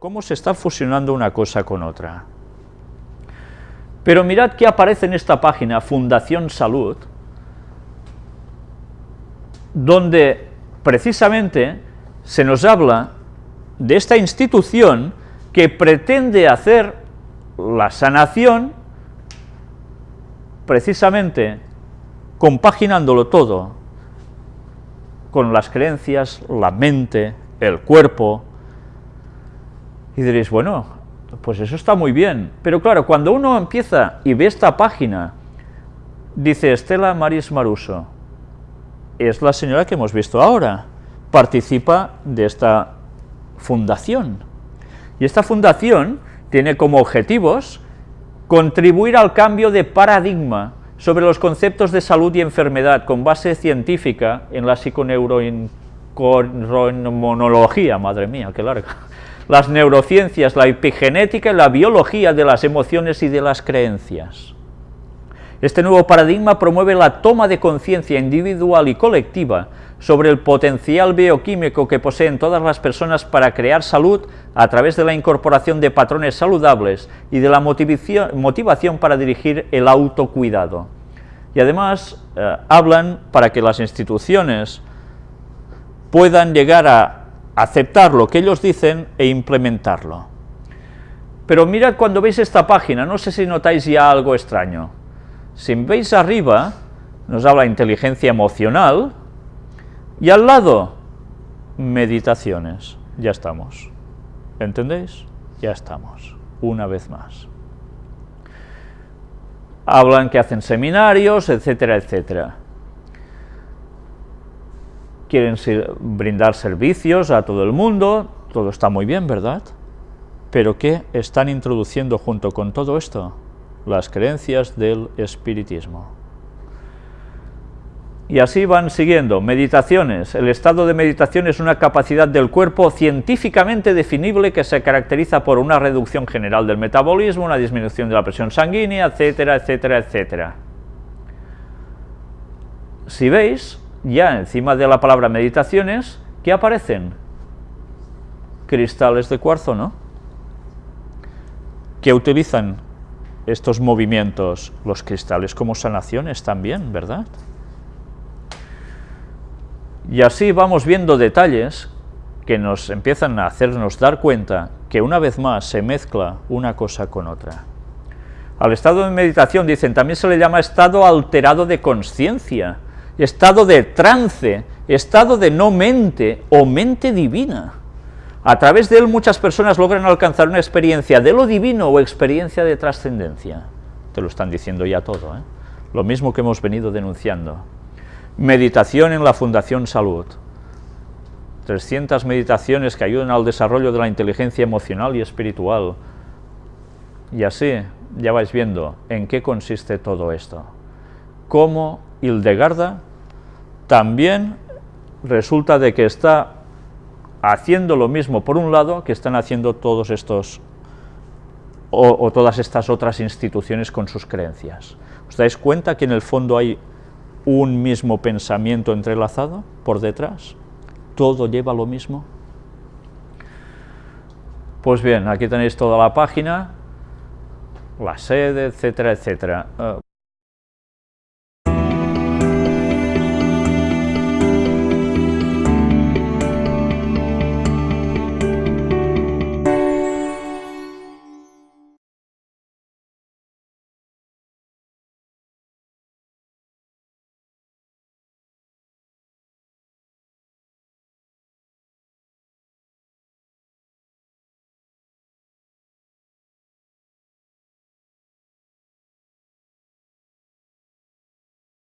cómo se está fusionando una cosa con otra. Pero mirad qué aparece en esta página, Fundación Salud, donde precisamente se nos habla de esta institución que pretende hacer la sanación precisamente compaginándolo todo con las creencias, la mente, el cuerpo, y diréis, bueno, pues eso está muy bien, pero claro, cuando uno empieza y ve esta página, dice Estela Maris Maruso, es la señora que hemos visto ahora, participa de esta fundación, y esta fundación tiene como objetivos contribuir al cambio de paradigma sobre los conceptos de salud y enfermedad con base científica en la psiconeuroinmonología, madre mía, qué larga, las neurociencias, la epigenética y la biología de las emociones y de las creencias. Este nuevo paradigma promueve la toma de conciencia individual y colectiva sobre el potencial bioquímico que poseen todas las personas para crear salud a través de la incorporación de patrones saludables y de la motivación, para dirigir el autocuidado. Y además eh, hablan para que las instituciones puedan llegar a aceptar lo que ellos dicen e implementarlo. Pero mirad cuando veis esta página, no sé si notáis ya algo extraño. Si veis arriba, nos habla inteligencia emocional, y al lado, meditaciones. Ya estamos. ¿Entendéis? Ya estamos. Una vez más. Hablan que hacen seminarios, etcétera, etcétera quieren brindar servicios a todo el mundo, todo está muy bien, ¿verdad? Pero ¿qué están introduciendo junto con todo esto? Las creencias del espiritismo. Y así van siguiendo. Meditaciones. El estado de meditación es una capacidad del cuerpo científicamente definible que se caracteriza por una reducción general del metabolismo, una disminución de la presión sanguínea, etcétera, etcétera, etcétera. Si veis, ya encima de la palabra meditaciones, ¿qué aparecen? Cristales de cuarzo, ¿no? ¿Qué utilizan estos movimientos? Los cristales como sanaciones también, ¿verdad? Y así vamos viendo detalles que nos empiezan a hacernos dar cuenta que una vez más se mezcla una cosa con otra. Al estado de meditación, dicen, también se le llama estado alterado de conciencia, estado de trance, estado de no mente o mente divina. A través de él muchas personas logran alcanzar una experiencia de lo divino o experiencia de trascendencia. Te lo están diciendo ya todo, ¿eh? lo mismo que hemos venido denunciando. Meditación en la Fundación Salud. 300 meditaciones que ayudan al desarrollo de la inteligencia emocional y espiritual. Y así ya vais viendo en qué consiste todo esto. Cómo Hildegarda también resulta de que está haciendo lo mismo por un lado que están haciendo todos estos o, todas estas otras instituciones con sus creencias. ¿Os dais cuenta que en el fondo hay un mismo pensamiento entrelazado por detrás? ¿Todo lleva lo mismo? Pues bien, aquí tenéis toda la página, la sede, etcétera, etcétera.